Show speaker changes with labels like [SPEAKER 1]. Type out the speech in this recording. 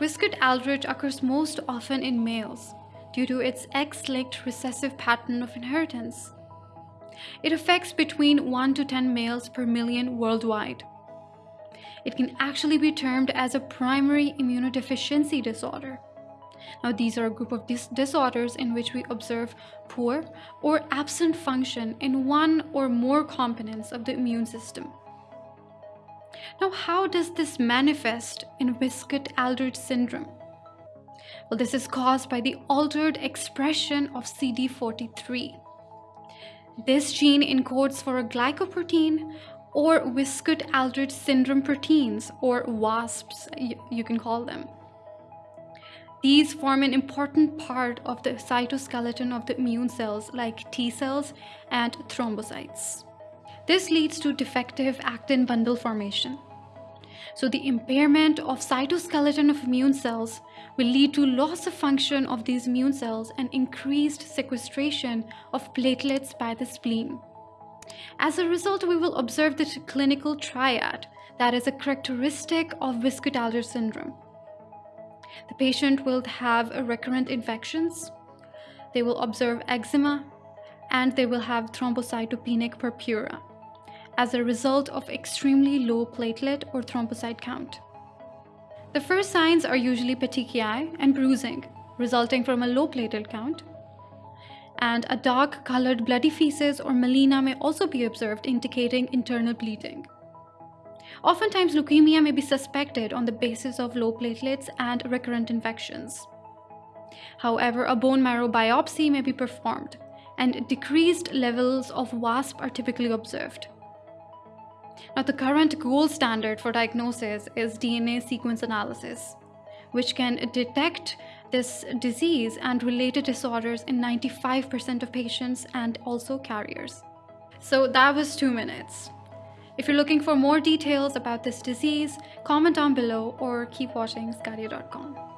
[SPEAKER 1] Wiskott-Aldrich occurs most often in males due to its X-linked recessive pattern of inheritance. It affects between 1 to 10 males per million worldwide. It can actually be termed as a primary immunodeficiency disorder. Now, these are a group of dis disorders in which we observe poor or absent function in one or more components of the immune system. Now, how does this manifest in Wiskott-Aldrich syndrome? Well, this is caused by the altered expression of CD43. This gene encodes for a glycoprotein or Wiskott-Aldrich syndrome proteins or WASPs, you can call them. These form an important part of the cytoskeleton of the immune cells like T cells and thrombocytes. This leads to defective actin bundle formation. So the impairment of cytoskeleton of immune cells will lead to loss of function of these immune cells and increased sequestration of platelets by the spleen. As a result, we will observe the clinical triad that is a characteristic of Wiskott-Aldrich syndrome. The patient will have recurrent infections, they will observe eczema, and they will have thrombocytopenic purpura as a result of extremely low platelet or thrombocyte count. The first signs are usually petechiae and bruising, resulting from a low platelet count, and a dark-colored bloody feces or melena may also be observed indicating internal bleeding. Oftentimes, leukemia may be suspected on the basis of low platelets and recurrent infections. However, a bone marrow biopsy may be performed, and decreased levels of WASP are typically observed. Now, the current gold standard for diagnosis is DNA sequence analysis, which can detect this disease and related disorders in 95% of patients and also carriers. So that was two minutes. If you're looking for more details about this disease, comment down below or keep watching Scadia.com.